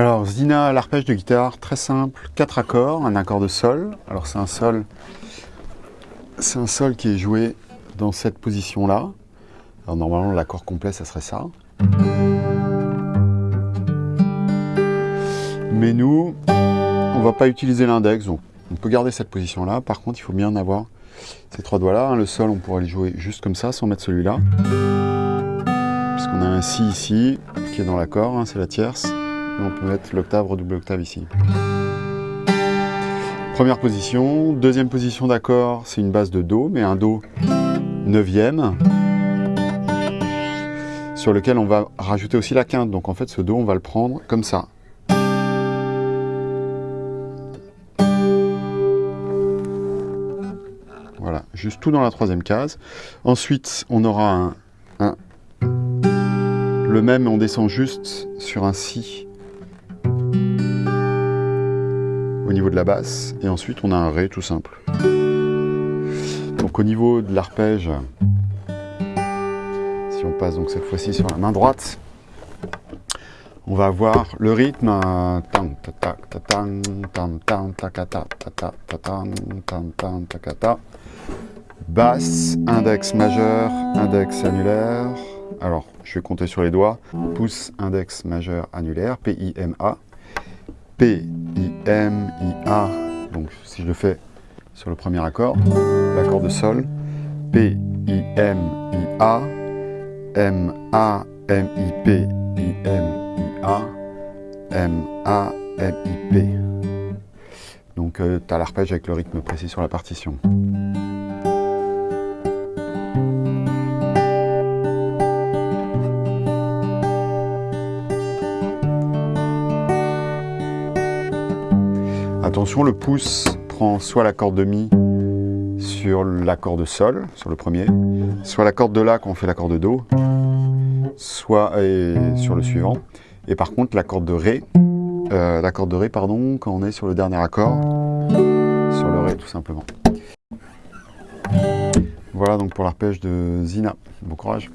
Alors Zina, l'arpège de guitare, très simple, quatre accords, un accord de sol. Alors c'est un sol, c'est un sol qui est joué dans cette position-là. Alors normalement l'accord complet, ça serait ça. Mais nous, on va pas utiliser l'index, donc on peut garder cette position-là. Par contre, il faut bien avoir ces trois doigts-là. Hein. Le sol, on pourrait le jouer juste comme ça, sans mettre celui-là. Puisqu'on a un Si ici, qui est dans l'accord, hein, c'est la tierce on peut mettre l'octave, redouble octave ici. Première position. Deuxième position d'accord, c'est une base de Do, mais un Do neuvième, sur lequel on va rajouter aussi la quinte. Donc en fait, ce Do, on va le prendre comme ça. Voilà, juste tout dans la troisième case. Ensuite, on aura un, le même, on descend juste sur un Si au niveau de la basse, et ensuite on a un Ré tout simple. Donc au niveau de l'arpège, si on passe donc cette fois-ci sur la main droite, on va avoir le rythme basse, index majeur, index annulaire. Alors, je vais compter sur les doigts. Pouce, index majeur, annulaire, P-I-M-A. P, I, M, I, A. Donc si je le fais sur le premier accord, l'accord de Sol, P, I, M, I, A, M, A, M, I, P, I, M, I, A, M, A, M, I, P. Donc euh, tu as l'arpège avec le rythme précis sur la partition. Attention, le pouce prend soit la corde de Mi sur l'accord de Sol, sur le premier, soit la corde de La quand on fait l'accord de Do, soit sur le suivant. Et par contre, la corde de Ré, euh, de Ré, pardon, quand on est sur le dernier accord, sur le Ré tout simplement. Voilà donc pour l'arpège de Zina. Bon courage